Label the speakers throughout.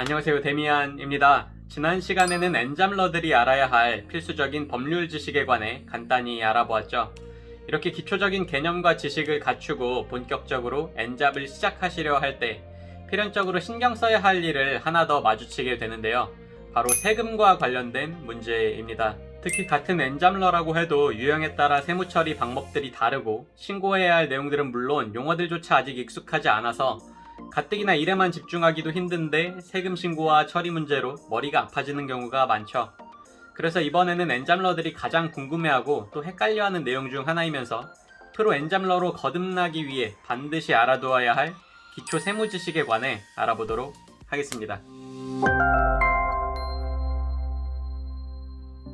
Speaker 1: 안녕하세요 데미안입니다. 지난 시간에는 엔잠러들이 알아야 할 필수적인 법률 지식에 관해 간단히 알아보았죠. 이렇게 기초적인 개념과 지식을 갖추고 본격적으로 엔잡을 시작하시려 할 때 필연적으로 신경 써야 할 일을 하나 더 마주치게 되는데요. 바로 세금과 관련된 문제입니다. 특히 같은 엔잡러라고 해도 유형에 따라 세무 처리 방법들이 다르고 신고해야 할 내용들은 물론 용어들조차 아직 익숙하지 않아서 가뜩이나 일에만 집중하기도 힘든데 세금 신고와 처리 문제로 머리가 아파지는 경우가 많죠. 그래서 이번에는 엔잡러들이 가장 궁금해하고 또 헷갈려하는 내용 중 하나이면서 프로 엔잡러로 거듭나기 위해 반드시 알아두어야 할 기초 세무 지식에 관해 알아보도록 하겠습니다.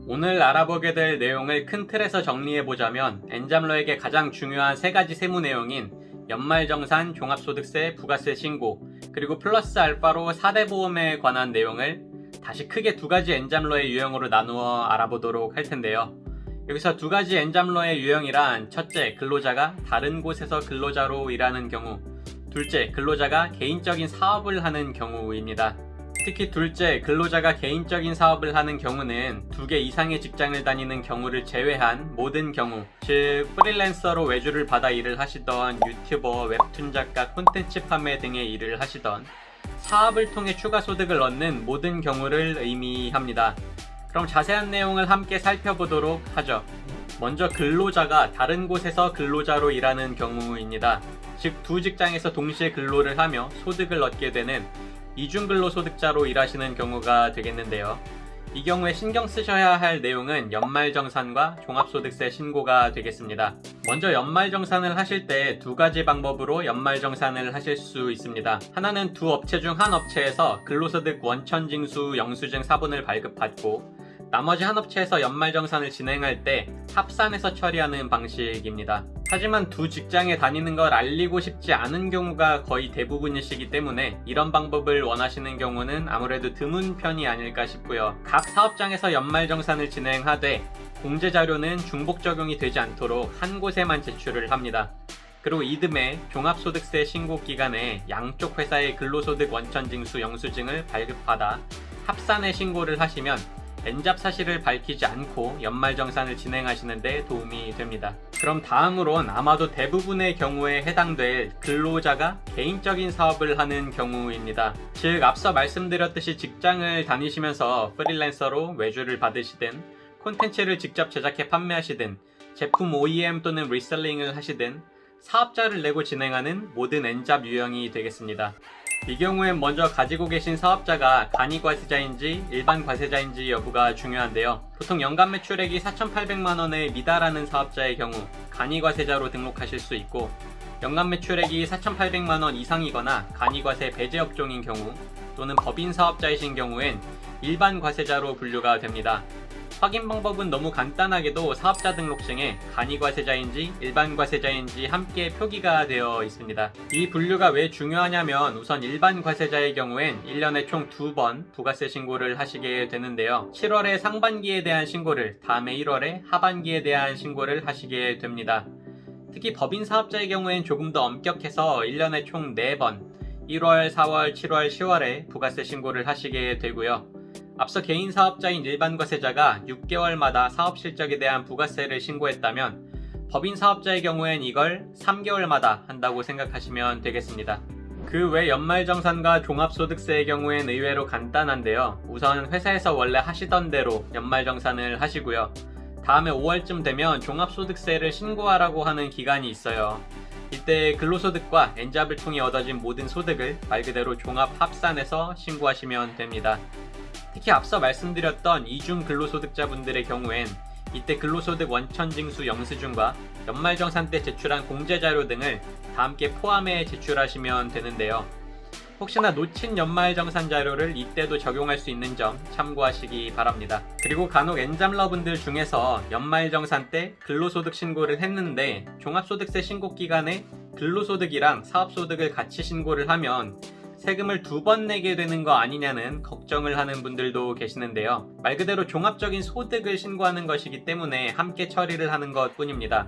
Speaker 1: 오늘 알아보게 될 내용을 큰 틀에서 정리해보자면 엔잡러에게 가장 중요한 세 가지 세무 내용인 연말정산, 종합소득세, 부가세 신고, 그리고 플러스 알파로 4대 보험에 관한 내용을 다시 크게 두 가지 엔잡러의 유형으로 나누어 알아보도록 할 텐데요. 여기서 두 가지 엔잡러의 유형이란 첫째, 근로자가 다른 곳에서 근로자로 일하는 경우, 둘째, 근로자가 개인적인 사업을 하는 경우입니다. 특히 둘째, 근로자가 개인적인 사업을 하는 경우는 두 개 이상의 직장을 다니는 경우를 제외한 모든 경우, 즉 프리랜서로 외주를 받아 일을 하시던 유튜버, 웹툰 작가, 콘텐츠 판매 등의 일을 하시던 사업을 통해 추가 소득을 얻는 모든 경우를 의미합니다. 그럼 자세한 내용을 함께 살펴보도록 하죠. 먼저 근로자가 다른 곳에서 근로자로 일하는 경우입니다. 즉 두 직장에서 동시에 근로를 하며 소득을 얻게 되는 이중근로소득자로 일하시는 경우가 되겠는데요. 이 경우에 신경 쓰셔야 할 내용은 연말정산과 종합소득세 신고가 되겠습니다. 먼저 연말정산을 하실 때 두 가지 방법으로 연말정산을 하실 수 있습니다. 하나는 두 업체 중 한 업체에서 근로소득 원천징수 영수증 사본을 발급받고 나머지 한 업체에서 연말정산을 진행할 때 합산해서 처리하는 방식입니다. 하지만 두 직장에 다니는 걸 알리고 싶지 않은 경우가 거의 대부분이시기 때문에 이런 방법을 원하시는 경우는 아무래도 드문 편이 아닐까 싶고요. 각 사업장에서 연말정산을 진행하되 공제자료는 중복 적용이 되지 않도록 한 곳에만 제출을 합니다. 그리고 이듬해 종합소득세 신고 기간에 양쪽 회사의 근로소득 원천징수 영수증을 발급받아 합산의 신고를 하시면 N잡 사실을 밝히지 않고 연말정산을 진행하시는 데 도움이 됩니다. 그럼 다음으론 아마도 대부분의 경우에 해당될 근로자가 개인적인 사업을 하는 경우입니다. 즉 앞서 말씀드렸듯이 직장을 다니시면서 프리랜서로 외주를 받으시든 콘텐츠를 직접 제작해 판매하시든 제품 OEM 또는 reselling을 하시든 사업자를 내고 진행하는 모든 N잡 유형이 되겠습니다. 이 경우엔 먼저 가지고 계신 사업자가 간이 과세자인지 일반 과세자인지 여부가 중요한데요. 보통 연간 매출액이 4,800만원에 미달하는 사업자의 경우 간이 과세자로 등록하실 수 있고 연간 매출액이 4,800만원 이상이거나 간이 과세 배제 업종인 경우 또는 법인 사업자이신 경우엔 일반 과세자로 분류가 됩니다. 확인 방법은 너무 간단하게도 사업자 등록증에 간이과세자인지 일반과세자인지 함께 표기가 되어 있습니다. 이 분류가 왜 중요하냐면 우선 일반과세자의 경우엔 1년에 총 두 번 부가세 신고를 하시게 되는데요. 7월에 상반기에 대한 신고를 다음에 1월에 하반기에 대한 신고를 하시게 됩니다. 특히 법인 사업자의 경우엔 조금 더 엄격해서 1년에 총 4번 1월, 4월, 7월, 10월에 부가세 신고를 하시게 되고요. 앞서 개인 사업자인 일반 과세자가 6개월마다 사업 실적에 대한 부가세를 신고했다면 법인 사업자의 경우엔 이걸 3개월마다 한다고 생각하시면 되겠습니다. 그 외 연말정산과 종합소득세의 경우엔 의외로 간단한데요. 우선 회사에서 원래 하시던 대로 연말정산을 하시고요. 다음에 5월쯤 되면 종합소득세를 신고하라고 하는 기간이 있어요. 이때 근로소득과 엔잡을 통해 얻어진 모든 소득을 말 그대로 종합 합산해서 신고하시면 됩니다. 특히 앞서 말씀드렸던 이중 근로소득자분들의 경우엔 이때 근로소득 원천징수 영수증과 연말정산 때 제출한 공제자료 등을 다 함께 포함해 제출하시면 되는데요. 혹시나 놓친 연말정산 자료를 이때도 적용할 수 있는 점 참고하시기 바랍니다. 그리고 간혹 엔잡러분들 중에서 연말정산 때 근로소득 신고를 했는데 종합소득세 신고 기간에 근로소득이랑 사업소득을 같이 신고를 하면 세금을 두 번 내게 되는 거 아니냐는 걱정을 하는 분들도 계시는데요. 말 그대로 종합적인 소득을 신고하는 것이기 때문에 함께 처리를 하는 것 뿐입니다.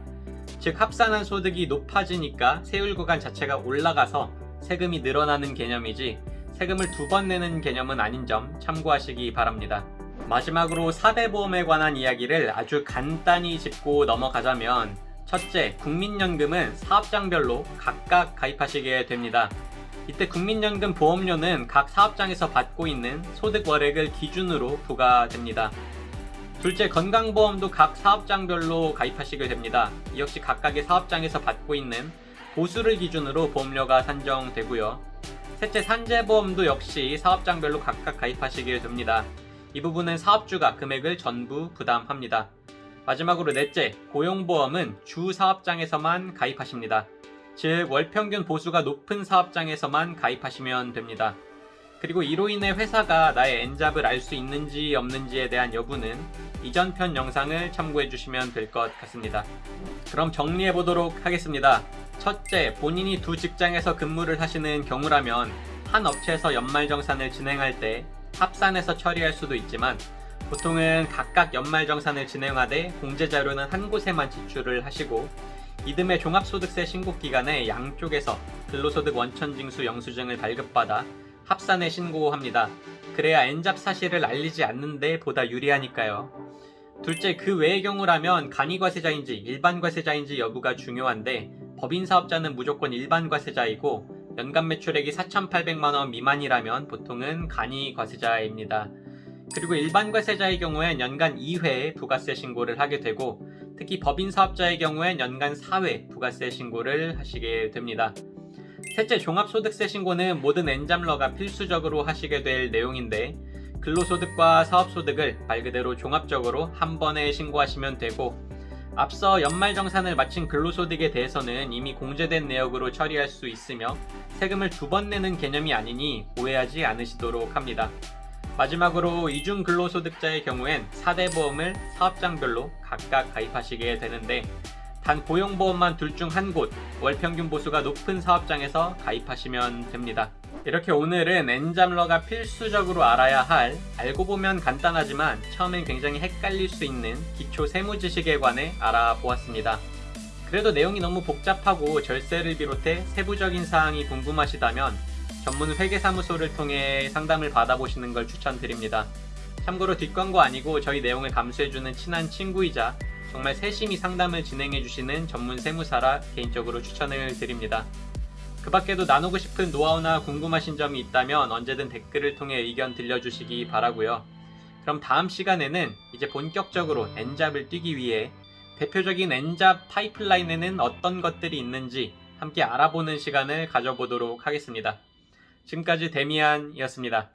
Speaker 1: 즉 합산한 소득이 높아지니까 세율 구간 자체가 올라가서 세금이 늘어나는 개념이지 세금을 두 번 내는 개념은 아닌 점 참고하시기 바랍니다. 마지막으로 4대 보험에 관한 이야기를 아주 간단히 짚고 넘어가자면 첫째, 국민연금은 사업장별로 각각 가입하시게 됩니다. 이때 국민연금 보험료는 각 사업장에서 받고 있는 소득 월액을 기준으로 부과됩니다. 둘째, 건강보험도 각 사업장별로 가입하시게 됩니다. 이 역시 각각의 사업장에서 받고 있는 보수를 기준으로 보험료가 산정되고요. 셋째, 산재보험도 역시 사업장별로 각각 가입하시게 됩니다. 이 부분은 사업주가 금액을 전부 부담합니다. 마지막으로 넷째, 고용보험은 주 사업장에서만 가입하십니다. 즉, 월평균 보수가 높은 사업장에서만 가입하시면 됩니다. 그리고 이로 인해 회사가 나의 엔잡을 알 수 있는지 없는지에 대한 여부는 이전 편 영상을 참고해 주시면 될 것 같습니다. 그럼 정리해 보도록 하겠습니다. 첫째, 본인이 두 직장에서 근무를 하시는 경우라면 한 업체에서 연말정산을 진행할 때 합산해서 처리할 수도 있지만 보통은 각각 연말정산을 진행하되 공제자료는 한 곳에만 지출을 하시고 이듬해 종합소득세 신고 기간에 양쪽에서 근로소득 원천징수 영수증을 발급받아 합산에 신고합니다. 그래야 엔잡 사실을 알리지 않는데 보다 유리하니까요. 둘째, 그 외의 경우라면 간이과세자인지 일반과세자인지 여부가 중요한데 법인 사업자는 무조건 일반과세자이고 연간 매출액이 4,800만원 미만이라면 보통은 간이과세자입니다. 그리고 일반과세자의 경우엔 연간 2회 부가세 신고를 하게 되고 특히 법인 사업자의 경우엔 연간 4회 부가세 신고를 하시게 됩니다. 셋째, 종합소득세 신고는 모든 엔잡러가 필수적으로 하시게 될 내용인데 근로소득과 사업소득을 말 그대로 종합적으로 한 번에 신고하시면 되고 앞서 연말정산을 마친 근로소득에 대해서는 이미 공제된 내역으로 처리할 수 있으며 세금을 두 번 내는 개념이 아니니 오해하지 않으시도록 합니다. 마지막으로 이중 근로소득자의 경우엔 4대 보험을 사업장별로 각각 가입하시게 되는데 단 고용보험만 둘 중 한 곳, 월평균 보수가 높은 사업장에서 가입하시면 됩니다. 이렇게 오늘은 엔잡러가 필수적으로 알아야 할 알고 보면 간단하지만 처음엔 굉장히 헷갈릴 수 있는 기초 세무 지식에 관해 알아보았습니다. 그래도 내용이 너무 복잡하고 절세를 비롯해 세부적인 사항이 궁금하시다면 전문 회계사무소를 통해 상담을 받아보시는 걸 추천드립니다. 참고로 뒷광고 아니고 저희 내용을 감수해주는 친한 친구이자 정말 세심히 상담을 진행해주시는 전문 세무사라 개인적으로 추천을 드립니다. 그 밖에도 나누고 싶은 노하우나 궁금하신 점이 있다면 언제든 댓글을 통해 의견 들려주시기 바라고요. 그럼 다음 시간에는 이제 본격적으로 엔잡을 뛰기 위해 대표적인 엔잡 파이프라인에는 어떤 것들이 있는지 함께 알아보는 시간을 가져보도록 하겠습니다. 지금까지 데미안이었습니다.